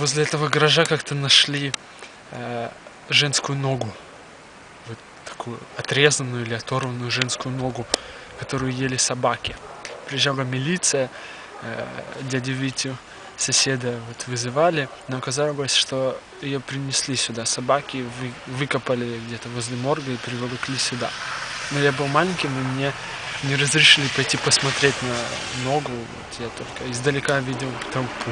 Возле этого гаража как-то нашли э, женскую ногу. Вот такую отрезанную или оторванную женскую ногу, которую ели собаки. Приезжала милиция, э, дядю Витю, соседа вот вызывали, но оказалось, что ее принесли сюда. Собаки вы, выкопали где-то возле морга и приволокли сюда. Но я был маленьким, и мне не разрешили пойти посмотреть на ногу. Вот я только издалека видел толпу.